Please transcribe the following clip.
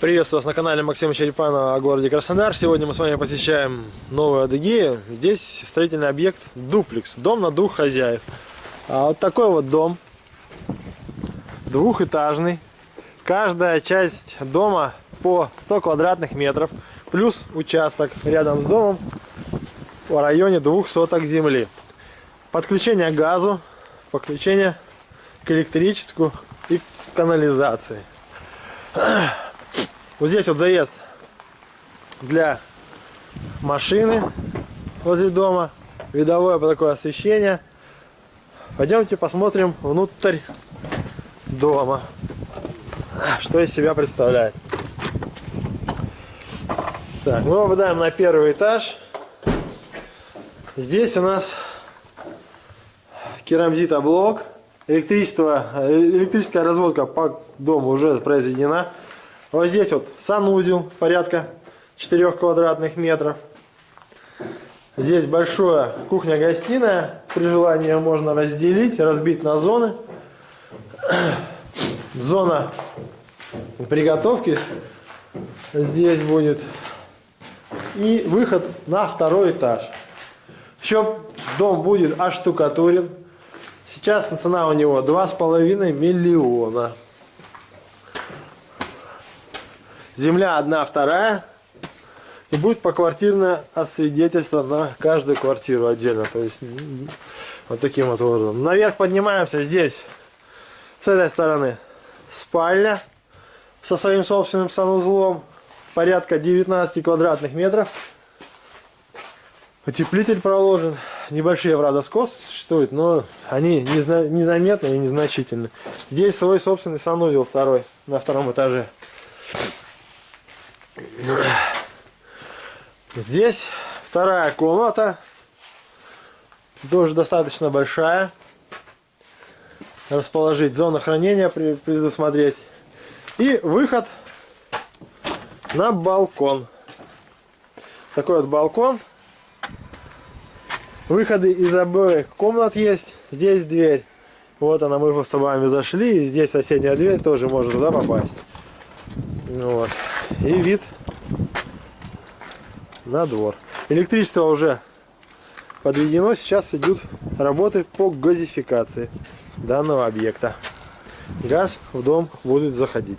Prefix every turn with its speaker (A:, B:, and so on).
A: Приветствую вас на канале Максима Черепанова о городе Краснодар. Сегодня мы с вами посещаем Новую Адыгею. Здесь строительный объект дуплекс, дом на двух хозяев. А вот такой вот дом, двухэтажный. Каждая часть дома по 100 квадратных метров, плюс участок рядом с домом в районе двух соток земли. Подключение к газу, подключение к электричеству и канализации. Вот здесь вот заезд для машины возле дома. Видовое такое освещение. Пойдемте посмотрим внутрь дома. Что из себя представляет. Так, мы попадаем на первый этаж. Здесь у нас керамзитоблок. Электричество, электрическая разводка по дому уже произведена. Вот здесь вот санузел порядка 4 квадратных метров. Здесь большая кухня-гостиная. При желании можно разделить, разбить на зоны. Зона приготовки здесь будет. И выход на второй этаж. Еще дом будет оштукатурен. Сейчас цена у него 2,5 миллиона. Земля одна, вторая. И будет поквартирное освидетельство на каждую квартиру отдельно. То есть вот таким вот образом. Наверх поднимаемся. Здесь с этой стороны спальня со своим собственным санузлом. Порядка 19 квадратных метров. Утеплитель проложен. Небольшие, правда, скос существуют, но они незаметны и незначительны. Здесь свой собственный санузел второй на втором этаже. Здесь вторая комната. Тоже достаточно большая. Расположить зону хранения, предусмотреть. И выход на балкон. Такой вот балкон. Выходы из обоих комнат есть. Здесь дверь. Вот она, мы с вами зашли. И здесь соседняя дверь тоже может туда попасть. Вот. И вид на двор. Электричество уже подведено. Сейчас идут работы по газификации данного объекта. Газ в дом будет заходить.